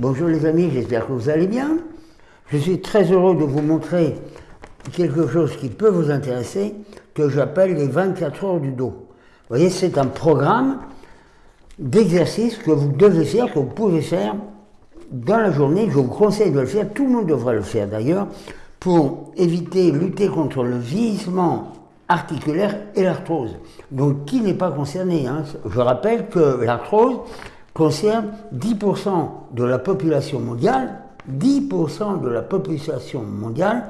Bonjour les amis, j'espère que vous allez bien. Je suis très heureux de vous montrer quelque chose qui peut vous intéresser, que j'appelle les 24 heures du dos. Vous voyez, c'est un programme d'exercices que vous devez faire, que vous pouvez faire dans la journée. Je vous conseille de le faire, tout le monde devrait le faire d'ailleurs, pour éviter, lutter contre le vieillissement articulaire et l'arthrose. Donc qui n'est pas concerné hein? Je rappelle que l'arthrose concerne 10% de la population mondiale, 10% de la population mondiale,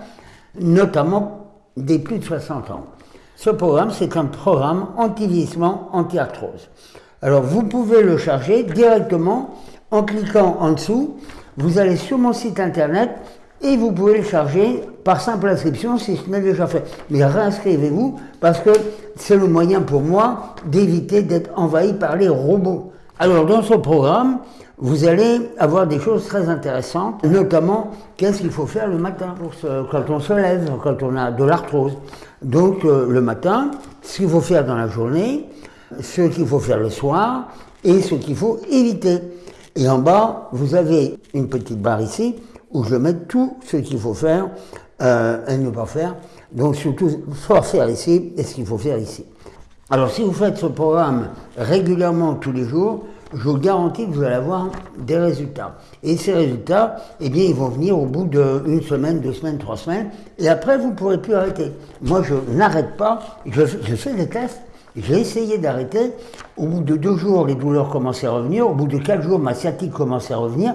notamment des plus de 60 ans. Ce programme, c'est un programme anti-vieillissement, anti-arthrose. Alors vous pouvez le charger directement en cliquant en dessous. Vous allez sur mon site internet et vous pouvez le charger par simple inscription si ce n'est déjà fait. Mais réinscrivez-vous parce que c'est le moyen pour moi d'éviter d'être envahi par les robots. Alors dans ce programme, vous allez avoir des choses très intéressantes, notamment qu'est-ce qu'il faut faire le matin quand on se lève, quand on a de l'arthrose. Donc euh, le matin, ce qu'il faut faire dans la journée, ce qu'il faut faire le soir et ce qu'il faut éviter. Et en bas, vous avez une petite barre ici où je mets tout ce qu'il faut faire euh, et ne pas faire. Donc surtout, soit faire ici et ce qu'il faut faire ici. Alors si vous faites ce programme régulièrement tous les jours, je vous garantis que vous allez avoir des résultats. Et ces résultats, eh bien, ils vont venir au bout d'une semaine, deux semaines, trois semaines, et après, vous ne pourrez plus arrêter. Moi, je n'arrête pas, je, fais des tests, j'ai essayé d'arrêter, au bout de deux jours, les douleurs commençaient à revenir, au bout de quatre jours, ma sciatique commençait à revenir,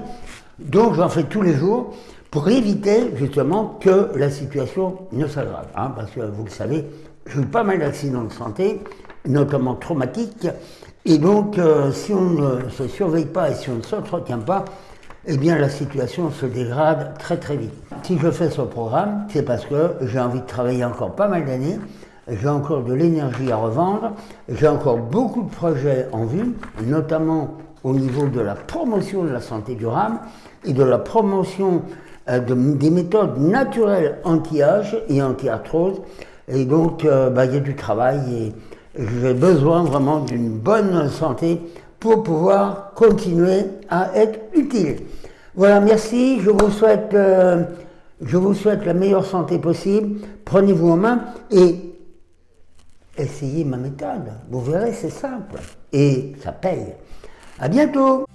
donc j'en fais tous les jours pour éviter justement que la situation ne s'aggrave. Hein, parce que vous le savez, j'ai eu pas mal d'accidents de santé, notamment traumatiques, et donc euh, si on ne se surveille pas et si on ne s'entretient pas, eh bien la situation se dégrade très très vite. Si je fais ce programme, c'est parce que j'ai envie de travailler encore pas mal d'années, j'ai encore de l'énergie à revendre, j'ai encore beaucoup de projets en vue, notamment au niveau de la promotion de la santé durable et de la promotion euh, des méthodes naturelles anti-âge et anti-arthrose. Et donc, euh, bah, il y a du travail et j'ai besoin vraiment d'une bonne santé pour pouvoir continuer à être utile. Voilà, merci. Je vous souhaite, euh, je vous souhaite la meilleure santé possible. Prenez-vous en main et essayez ma méthode. Vous verrez, c'est simple et ça paye. À bientôt